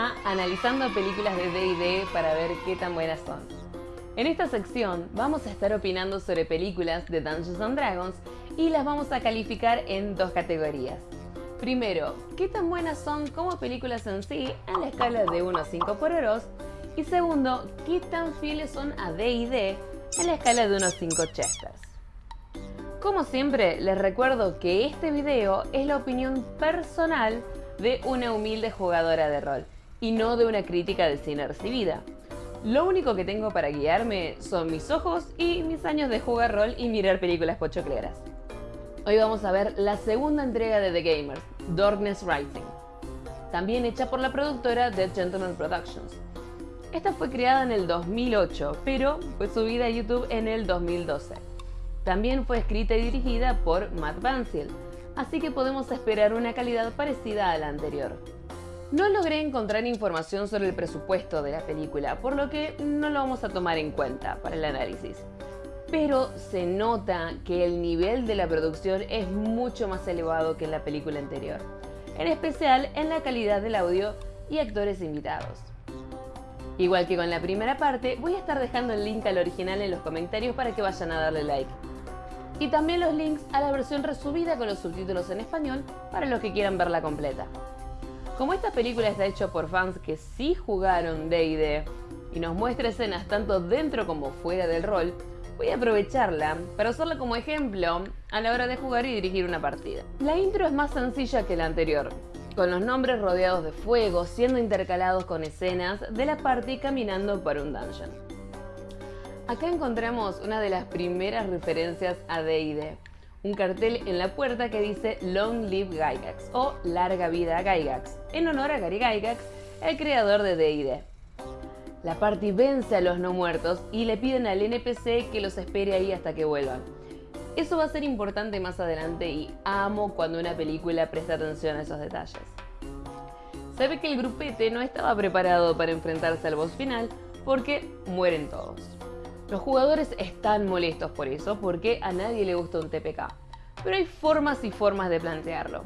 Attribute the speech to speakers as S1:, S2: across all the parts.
S1: a Analizando películas de D&D para ver qué tan buenas son. En esta sección vamos a estar opinando sobre películas de Dungeons and Dragons y las vamos a calificar en dos categorías. Primero, qué tan buenas son como películas en sí en la escala de 1 a 5 por Eros. Y segundo, qué tan fieles son a D&D en la escala de 1 a 5 Chesters. Como siempre, les recuerdo que este video es la opinión personal de una humilde jugadora de rol y no de una crítica de cine recibida. Lo único que tengo para guiarme son mis ojos y mis años de jugar rol y mirar películas pochocleras. Hoy vamos a ver la segunda entrega de The Gamers, Darkness Rising, también hecha por la productora Dead Gentleman Productions. Esta fue creada en el 2008, pero fue subida a YouTube en el 2012. También fue escrita y dirigida por Matt Bansiel, así que podemos esperar una calidad parecida a la anterior. No logré encontrar información sobre el presupuesto de la película, por lo que no lo vamos a tomar en cuenta para el análisis. Pero se nota que el nivel de la producción es mucho más elevado que en la película anterior, en especial en la calidad del audio y actores invitados. Igual que con la primera parte, voy a estar dejando el link al original en los comentarios para que vayan a darle like y también los links a la versión resumida con los subtítulos en español para los que quieran verla completa. Como esta película está hecha por fans que sí jugaron D&D y nos muestra escenas tanto dentro como fuera del rol, voy a aprovecharla para usarla como ejemplo a la hora de jugar y dirigir una partida. La intro es más sencilla que la anterior, con los nombres rodeados de fuego siendo intercalados con escenas de la party caminando por un dungeon. Acá encontramos una de las primeras referencias a D&D, un cartel en la puerta que dice Long Live Gygax o Larga Vida Gygax, en honor a Gary Gygax, el creador de D&D. La party vence a los no muertos y le piden al NPC que los espere ahí hasta que vuelvan. Eso va a ser importante más adelante y amo cuando una película presta atención a esos detalles. Sabe que el grupete no estaba preparado para enfrentarse al boss final porque mueren todos. Los jugadores están molestos por eso, porque a nadie le gusta un TPK. Pero hay formas y formas de plantearlo.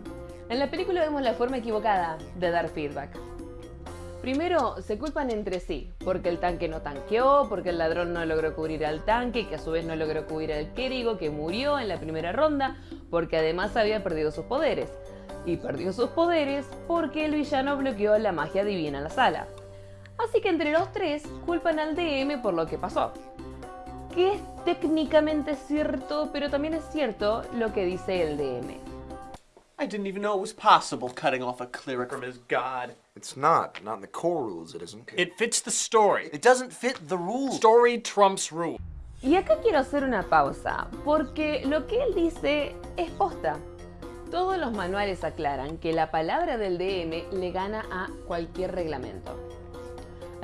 S1: En la película vemos la forma equivocada de dar feedback. Primero, se culpan entre sí, porque el tanque no tanqueó, porque el ladrón no logró cubrir al tanque, que a su vez no logró cubrir al Kerigo, que murió en la primera ronda, porque además había perdido sus poderes. Y perdió sus poderes porque el villano bloqueó la magia divina en la sala. Así que entre los tres culpan al DM por lo que pasó que es técnicamente cierto, pero también es cierto lo que dice el DM.
S2: I didn't even know it was possible cutting off a cleric from his god.
S3: It's not. Not in the core rules, it isn't.
S2: It fits the story.
S3: It doesn't fit the rules.
S2: Story trumps rule.
S1: Y acá quiero hacer una pausa, porque lo que él dice es posta. Todos los manuales aclaran que la palabra del DM le gana a cualquier reglamento.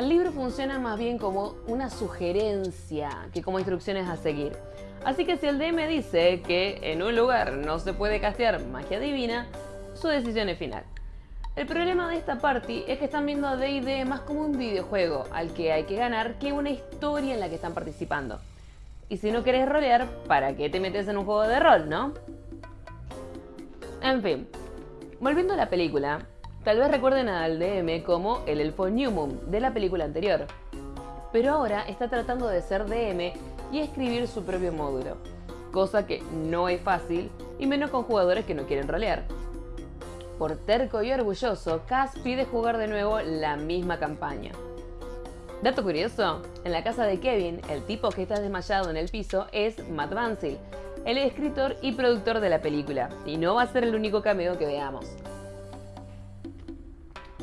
S1: El libro funciona más bien como una sugerencia que como instrucciones a seguir. Así que si el DM dice que en un lugar no se puede castear magia divina, su decisión es final. El problema de esta party es que están viendo a D&D más como un videojuego al que hay que ganar que una historia en la que están participando. Y si no querés rolear, ¿para qué te metes en un juego de rol, no? En fin, volviendo a la película, Tal vez recuerden al DM como el elfo Newmoon de la película anterior. Pero ahora está tratando de ser DM y escribir su propio módulo, cosa que no es fácil y menos con jugadores que no quieren rolear. Por terco y orgulloso, Cass pide jugar de nuevo la misma campaña. Dato curioso, en la casa de Kevin, el tipo que está desmayado en el piso es Matt Bansil, el escritor y productor de la película, y no va a ser el único cameo que veamos.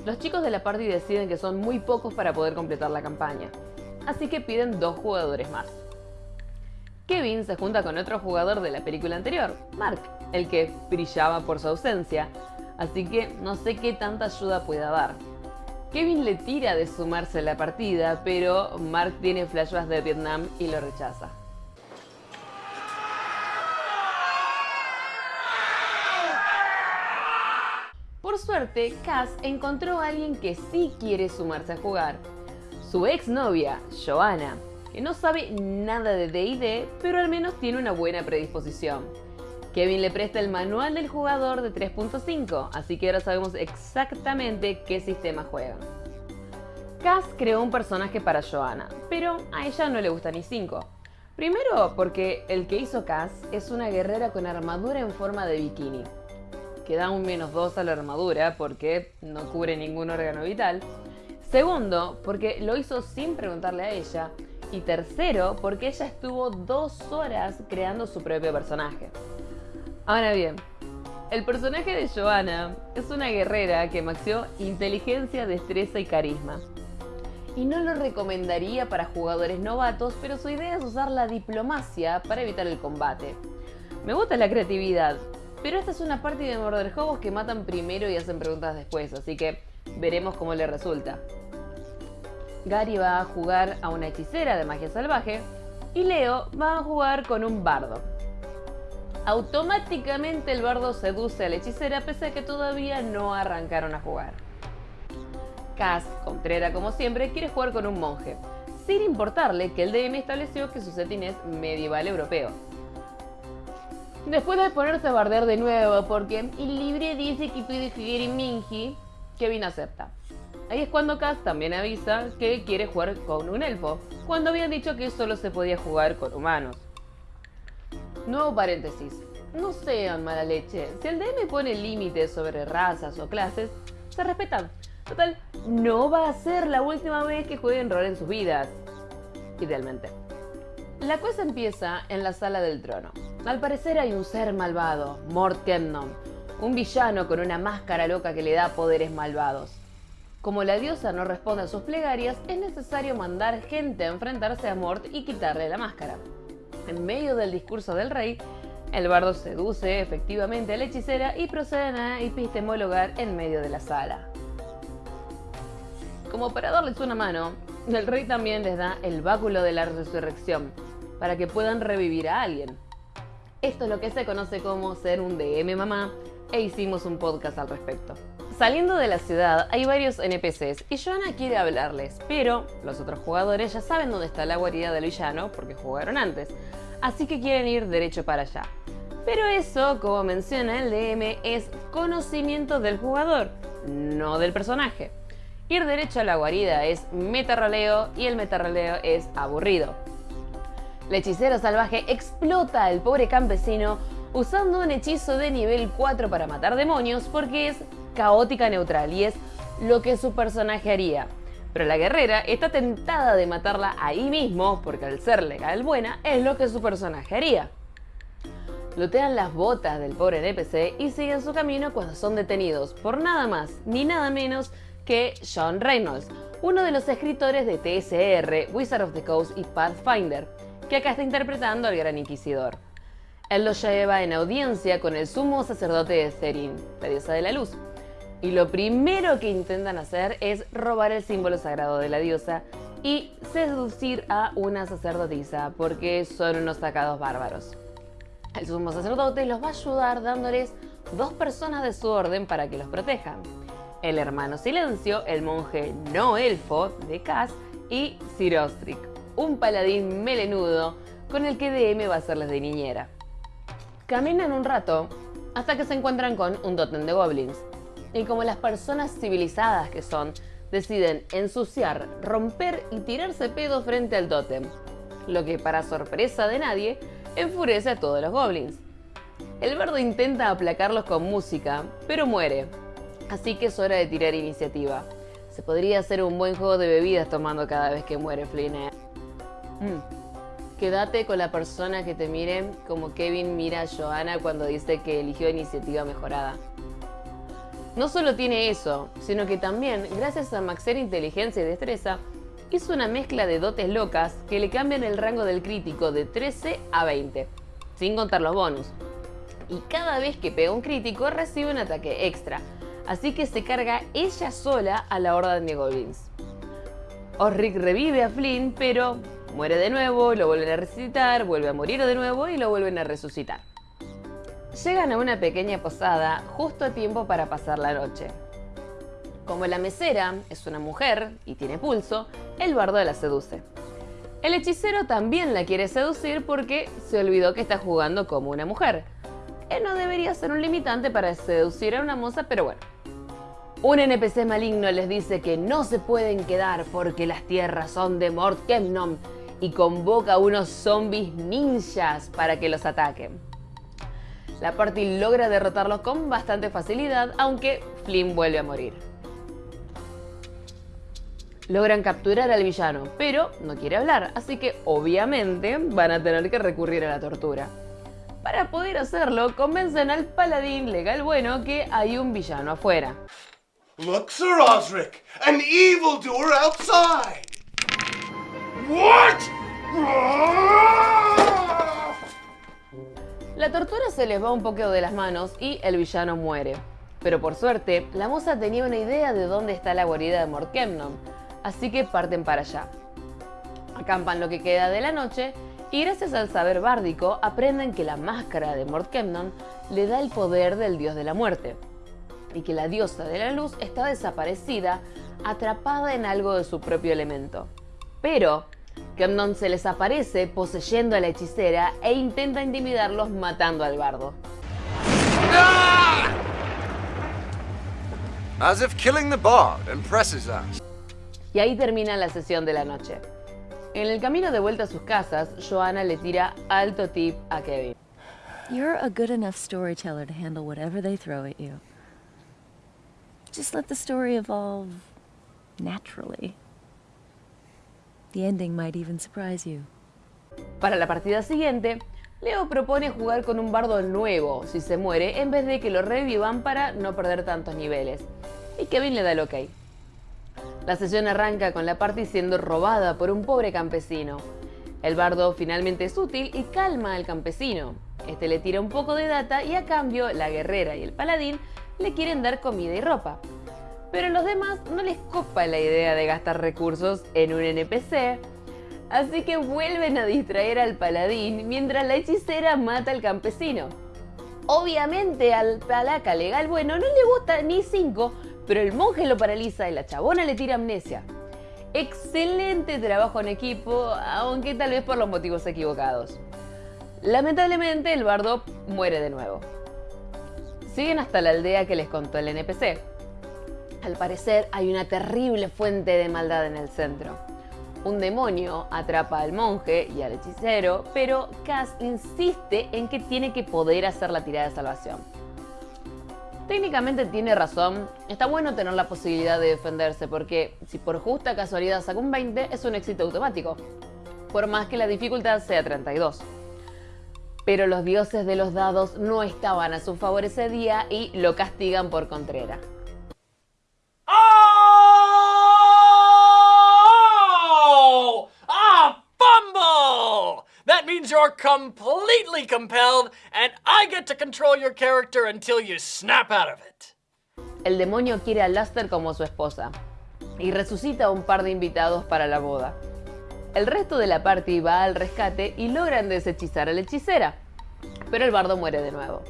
S1: Los chicos de la party deciden que son muy pocos para poder completar la campaña, así que piden dos jugadores más. Kevin se junta con otro jugador de la película anterior, Mark, el que brillaba por su ausencia, así que no sé qué tanta ayuda pueda dar. Kevin le tira de sumarse a la partida, pero Mark tiene flashbacks de Vietnam y lo rechaza. Por suerte, Cass encontró a alguien que sí quiere sumarse a jugar. Su exnovia, Joanna, que no sabe nada de D&D, pero al menos tiene una buena predisposición. Kevin le presta el manual del jugador de 3.5, así que ahora sabemos exactamente qué sistema juegan. Cass creó un personaje para Joanna, pero a ella no le gusta ni cinco. Primero porque el que hizo Cass es una guerrera con armadura en forma de bikini, que da un menos 2 a la armadura porque no cubre ningún órgano vital. Segundo, porque lo hizo sin preguntarle a ella. Y tercero, porque ella estuvo dos horas creando su propio personaje. Ahora bien, el personaje de Joanna es una guerrera que maxió inteligencia, destreza y carisma. Y no lo recomendaría para jugadores novatos, pero su idea es usar la diplomacia para evitar el combate. Me gusta la creatividad, pero esta es una parte de Murder Hobos que matan primero y hacen preguntas después, así que veremos cómo le resulta. Gary va a jugar a una hechicera de magia salvaje y Leo va a jugar con un bardo. Automáticamente el bardo seduce a la hechicera pese a que todavía no arrancaron a jugar. Cass, contrera como siempre, quiere jugar con un monje, sin importarle que el DM estableció que su setting es medieval europeo. Después de ponerse a bardear de nuevo porque el libre dice que puede jugar en Minji, Kevin acepta. Ahí es cuando Cass también avisa que quiere jugar con un elfo, cuando habían dicho que solo se podía jugar con humanos. Nuevo paréntesis. No sean mala leche. Si el DM pone límites sobre razas o clases, se respetan. Total, no va a ser la última vez que jueguen rol en sus vidas. Idealmente. La cosa empieza en la sala del trono. Al parecer hay un ser malvado, Mort Kemnon, un villano con una máscara loca que le da poderes malvados. Como la diosa no responde a sus plegarias, es necesario mandar gente a enfrentarse a Mort y quitarle la máscara. En medio del discurso del rey, el bardo seduce efectivamente a la hechicera y proceden a epistemologar en medio de la sala. Como para darles una mano, el rey también les da el báculo de la resurrección, para que puedan revivir a alguien. Esto es lo que se conoce como ser un DM mamá, e hicimos un podcast al respecto. Saliendo de la ciudad hay varios NPCs y Joanna quiere hablarles, pero los otros jugadores ya saben dónde está la guarida del villano porque jugaron antes, así que quieren ir derecho para allá. Pero eso, como menciona el DM, es conocimiento del jugador, no del personaje. Ir derecho a la guarida es metarroleo y el metarroleo es aburrido. La hechicera salvaje explota al pobre campesino usando un hechizo de nivel 4 para matar demonios porque es caótica neutral y es lo que su personaje haría. Pero la guerrera está tentada de matarla ahí mismo porque al ser legal buena es lo que su personaje haría. Lotean las botas del pobre NPC y siguen su camino cuando son detenidos por nada más ni nada menos que John Reynolds, uno de los escritores de TSR, Wizard of the Coast y Pathfinder, que acá está interpretando al Gran Inquisidor. Él lo lleva en audiencia con el sumo sacerdote de Therin, la diosa de la luz, y lo primero que intentan hacer es robar el símbolo sagrado de la diosa y seducir a una sacerdotisa porque son unos sacados bárbaros. El sumo sacerdote los va a ayudar dándoles dos personas de su orden para que los protejan. El hermano Silencio, el monje no elfo de Cass y Sir Ostric, un paladín melenudo con el que DM va a hacerles de niñera. Caminan un rato hasta que se encuentran con un totem de goblins, y como las personas civilizadas que son, deciden ensuciar, romper y tirarse pedo frente al tótem, lo que para sorpresa de nadie enfurece a todos los goblins. El bardo intenta aplacarlos con música, pero muere, así que es hora de tirar iniciativa. Se podría hacer un buen juego de bebidas tomando cada vez que muere Flynn. Mm. Quédate con la persona que te mire como Kevin mira a Joanna cuando dice que eligió iniciativa mejorada. No solo tiene eso, sino que también, gracias a maxer inteligencia y destreza, hizo una mezcla de dotes locas que le cambian el rango del crítico de 13 a 20, sin contar los bonus. Y cada vez que pega un crítico recibe un ataque extra, así que se carga ella sola a la horda de goblins. Osric revive a Flynn, pero muere de nuevo, lo vuelven a resucitar, vuelve a morir de nuevo y lo vuelven a resucitar. Llegan a una pequeña posada justo a tiempo para pasar la noche. Como la mesera es una mujer y tiene pulso, el bardo la seduce. El hechicero también la quiere seducir porque se olvidó que está jugando como una mujer. Que no debería ser un limitante para seducir a una moza, pero bueno. Un NPC maligno les dice que no se pueden quedar porque las tierras son de Mort Kemnon y convoca a unos zombies ninjas para que los ataquen. La party logra derrotarlos con bastante facilidad, aunque Flynn vuelve a morir. Logran capturar al villano, pero no quiere hablar, así que obviamente van a tener que recurrir a la tortura. Para poder hacerlo, convencen al paladín legal bueno que hay un villano afuera.
S2: Look, Sir Osric, an evildoer outside.
S1: La tortura se les va un poco de las manos y el villano muere. Pero por suerte, la moza tenía una idea de dónde está la guarida de Mortkemnon, así que parten para allá. Acampan lo que queda de la noche y gracias al saber bárdico aprenden que la máscara de Mortkemnon le da el poder del dios de la muerte y que la diosa de la luz está desaparecida, atrapada en algo de su propio elemento. Pero Kemnon se les aparece poseyendo a la hechicera e intenta intimidarlos matando al bardo.
S3: As if killing the bard impresses us.
S1: Y ahí termina la sesión de la noche. En el camino de vuelta a sus casas, Joanna le tira alto tip a Kevin.
S4: You're a good enough storyteller to handle whatever they throw at you. Just let the story evolve naturally. The ending might even surprise you.
S1: Para la partida siguiente, Leo propone jugar con un bardo nuevo si se muere en vez de que lo revivan para no perder tantos niveles. Y Kevin le da el ok. La sesión arranca con la party siendo robada por un pobre campesino. El bardo finalmente es útil y calma al campesino. Este le tira un poco de data y a cambio la guerrera y el paladín le quieren dar comida y ropa. Pero a los demás no les copa la idea de gastar recursos en un NPC, así que vuelven a distraer al paladín mientras la hechicera mata al campesino. Obviamente al palaca legal bueno no le gusta ni 5, pero el monje lo paraliza y la chabona le tira amnesia. Excelente trabajo en equipo, aunque tal vez por los motivos equivocados. Lamentablemente el bardo muere de nuevo. Siguen hasta la aldea que les contó el NPC. Al parecer hay una terrible fuente de maldad en el centro. Un demonio atrapa al monje y al hechicero, pero Cass insiste en que tiene que poder hacer la tirada de salvación. Técnicamente tiene razón, está bueno tener la posibilidad de defenderse porque si por justa casualidad saca un 20 es un éxito automático, por más que la dificultad sea 32. Pero los dioses de los dados no estaban a su favor ese día y lo castigan por contrera.
S5: Means you're completely compelled, and I get to control your character until you snap out of it.
S1: El demonio quiere a Luster como su esposa y resucita a un par de invitados para la boda. El resto de la party va al rescate y logran deshechizar a la hechicera, pero el bardo muere de nuevo.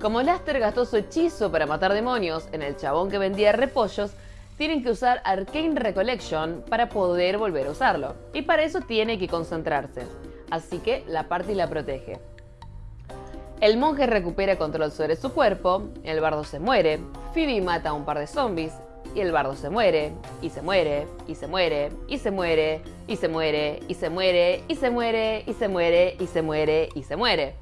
S1: Como Luster gastó su hechizo para matar demonios en el chabón que vendía repollos, tienen que usar Arcane Recollection para poder volver a usarlo. Y para eso tiene que concentrarse. Así que la party la protege. El monje recupera control sobre su cuerpo, el bardo se muere, Phoebe mata a un par de zombies, y el bardo se muere, y se muere, y se muere, y se muere, y se muere, y se muere, y se muere, y se muere, y se muere, y se muere.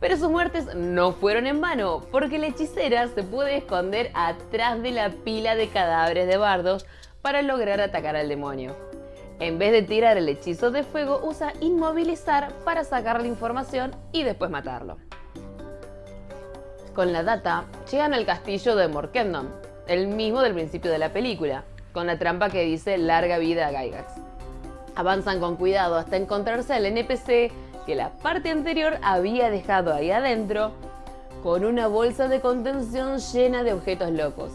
S1: Pero sus muertes no fueron en vano, porque la hechicera se puede esconder atrás de la pila de cadáveres de bardos para lograr atacar al demonio. En vez de tirar el hechizo de fuego, usa inmovilizar para sacar la información y después matarlo. Con la data, llegan al castillo de Morkendon, el mismo del principio de la película, con la trampa que dice larga vida a Gygax. Avanzan con cuidado hasta encontrarse al NPC que la parte anterior había dejado ahí adentro con una bolsa de contención llena de objetos locos.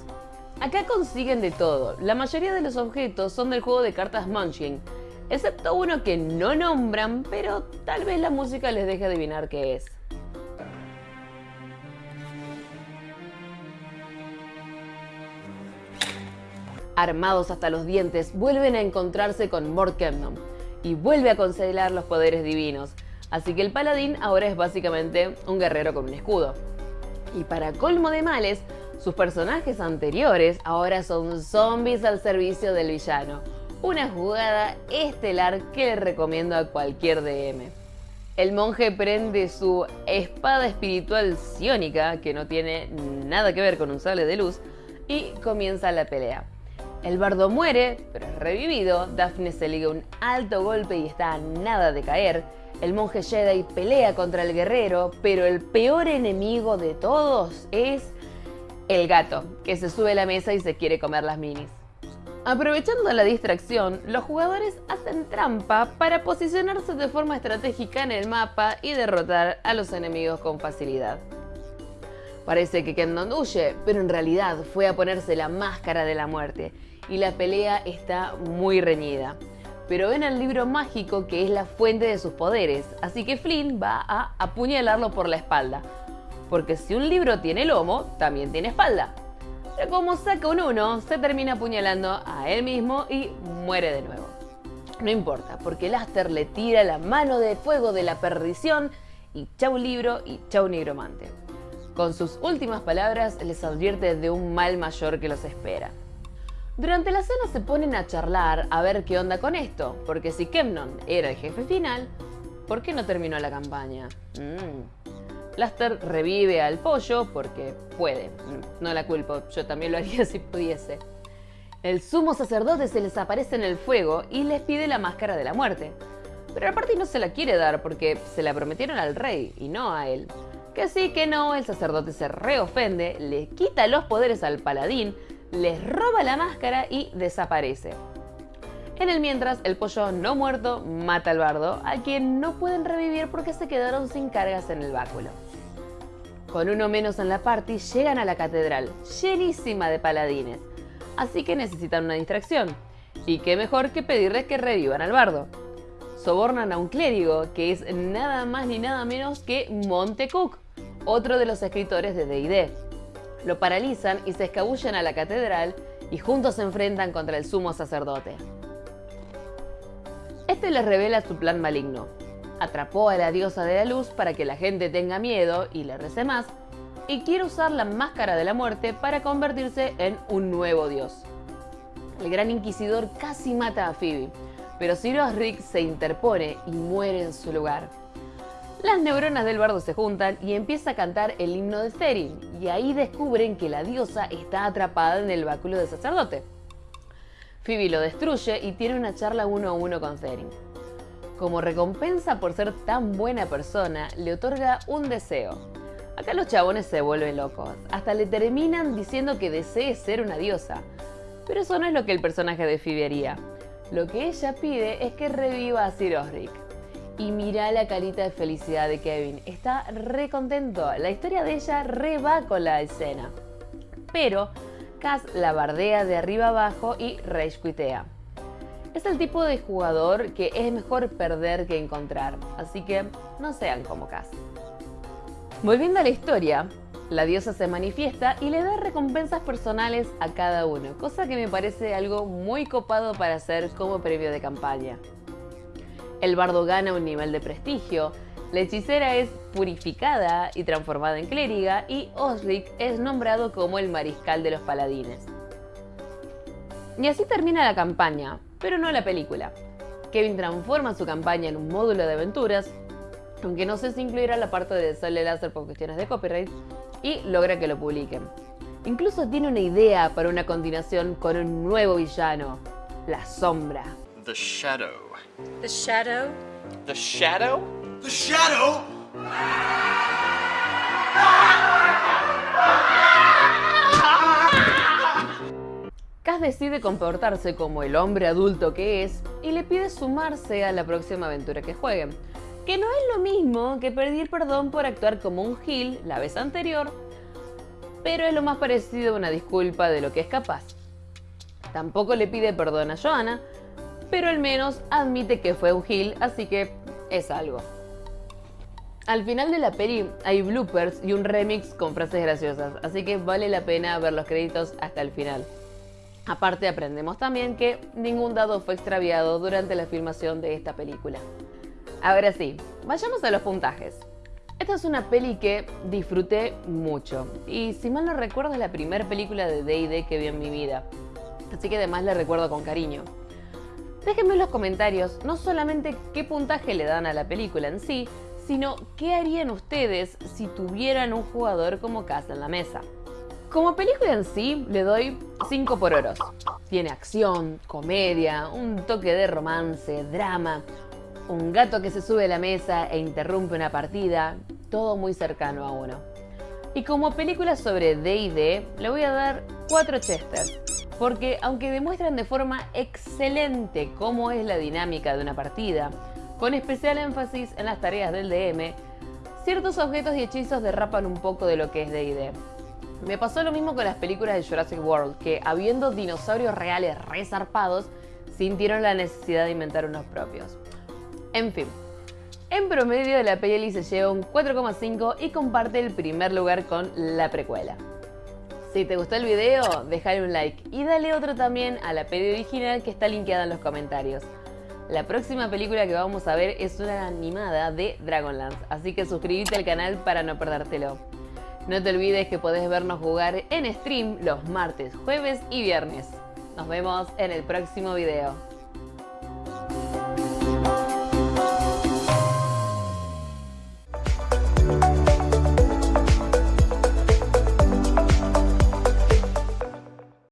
S1: Acá consiguen de todo, la mayoría de los objetos son del juego de cartas Munchkin, excepto uno que no nombran, pero tal vez la música les deje adivinar qué es. Armados hasta los dientes, vuelven a encontrarse con Mort Kemnon y vuelve a conceder los poderes divinos, así que el paladín ahora es básicamente un guerrero con un escudo. Y para colmo de males, Sus personajes anteriores ahora son zombies al servicio del villano. Una jugada estelar que le recomiendo a cualquier DM. El monje prende su espada espiritual ciónica, que no tiene nada que ver con un sable de luz, y comienza la pelea. El bardo muere, pero es revivido, Daphne se liga un alto golpe y está a nada de caer. El monje Jedi pelea contra el guerrero, pero el peor enemigo de todos es el gato, que se sube a la mesa y se quiere comer las minis. Aprovechando la distracción, los jugadores hacen trampa para posicionarse de forma estratégica en el mapa y derrotar a los enemigos con facilidad. Parece que Kendon huye, pero en realidad fue a ponerse la máscara de la muerte y la pelea está muy reñida. Pero ven el libro mágico que es la fuente de sus poderes, así que Flynn va a apuñalarlo por la espalda. Porque si un libro tiene lomo, también tiene espalda. Pero como saca un 1, se termina apuñalando a él mismo y muere de nuevo. No importa, porque Laster le tira la mano de fuego de la perdición y chau libro y chau nigromante. Con sus últimas palabras les advierte de un mal mayor que los espera. Durante la cena se ponen a charlar a ver qué onda con esto, porque si Kemnon era el jefe final, ¿por qué no terminó la campaña? Mm. Laster revive al pollo porque puede, no la culpo, yo también lo haría si pudiese. El sumo sacerdote se les aparece en el fuego y les pide la máscara de la muerte. Pero la parte no se la quiere dar porque se la prometieron al rey y no a él. Que sí, que no, el sacerdote se reofende, le quita los poderes al paladín, les roba la máscara y desaparece. En el mientras, el pollo no muerto mata al bardo, a quien no pueden revivir porque se quedaron sin cargas en el báculo. Con uno menos en la party, llegan a la catedral, llenísima de paladines, así que necesitan una distracción. Y qué mejor que pedirles que revivan al bardo. Sobornan a un clérigo, que es nada más ni nada menos que Montecook, otro de los escritores de D&D lo paralizan y se escabullen a la catedral y juntos se enfrentan contra el sumo sacerdote. Este les revela su plan maligno. Atrapó a la diosa de la luz para que la gente tenga miedo y le rece más, y quiere usar la máscara de la muerte para convertirse en un nuevo dios. El gran inquisidor casi mata a Phoebe, pero Cyrus Rick se interpone y muere en su lugar. Las neuronas del bardo se juntan y empieza a cantar el himno de Therin, y ahí descubren que la diosa está atrapada en el báculo del sacerdote. Phoebe lo destruye y tiene una charla uno a uno con Therin. Como recompensa por ser tan buena persona, le otorga un deseo. Acá los chabones se vuelven locos, hasta le terminan diciendo que desee ser una diosa. Pero eso no es lo que el personaje de Phoebe haría. Lo que ella pide es que reviva a Sir Osric. Y mira la carita de felicidad de Kevin. Está re contento. La historia de ella re va con la escena. Pero Cass la bardea de arriba abajo y rage. Es el tipo de jugador que es mejor perder que encontrar. Así que no sean como Cass. Volviendo a la historia, la diosa se manifiesta y le da recompensas personales a cada uno, cosa que me parece algo muy copado para hacer como premio de campaña. El bardo gana un nivel de prestigio, la hechicera es purificada y transformada en clériga y Osric es nombrado como el mariscal de los paladines. Y así termina la campaña, pero no la película. Kevin transforma su campaña en un módulo de aventuras, aunque no sé si incluirá la parte de sale láser por cuestiones de copyright, y logra que lo publiquen. Incluso tiene una idea para una continuación con un nuevo villano, la sombra.
S3: The Shadow.
S6: The shadow?
S2: The shadow?
S3: The Shadow?
S1: Cass decide comportarse como el hombre adulto que es y le pide sumarse a la próxima aventura que jueguen. Que no es lo mismo que pedir perdón por actuar como un Gil la vez anterior, pero es lo más parecido a una disculpa de lo que es capaz. Tampoco le pide perdón a Joanna, pero al menos admite que fue un Gil, así que es algo. Al final de la peli hay bloopers y un remix con frases graciosas, así que vale la pena ver los créditos hasta el final. Aparte aprendemos también que ningún dado fue extraviado durante la filmación de esta película. Ahora sí, vayamos a los puntajes. Esta es una peli que disfruté mucho y si mal no recuerdo es la primera película de D&D que vi en mi vida, así que además la recuerdo con cariño. Déjenme en los comentarios no solamente qué puntaje le dan a la película en sí, sino qué harían ustedes si tuvieran un jugador como Casa en la mesa. Como película en sí, le doy 5 por oros. Tiene acción, comedia, un toque de romance, drama, un gato que se sube a la mesa e interrumpe una partida, todo muy cercano a uno. Y como película sobre D&D, le voy a dar 4 Chester, porque aunque demuestran de forma excelente cómo es la dinámica de una partida, con especial énfasis en las tareas del DM, ciertos objetos y hechizos derrapan un poco de lo que es D&D. Me pasó lo mismo con las películas de Jurassic World, que habiendo dinosaurios reales resarpados, sintieron la necesidad de inventar unos propios. En fin, en promedio la peli se lleva un 4,5 y comparte el primer lugar con la precuela. Si te gustó el video, déjale un like y dale otro también a la peli original que está linkeada en los comentarios. La próxima película que vamos a ver es una animada de Dragonlance, así que suscríbete al canal para no perdértelo. No te olvides que podés vernos jugar en stream los martes, jueves y viernes. Nos vemos en el próximo video.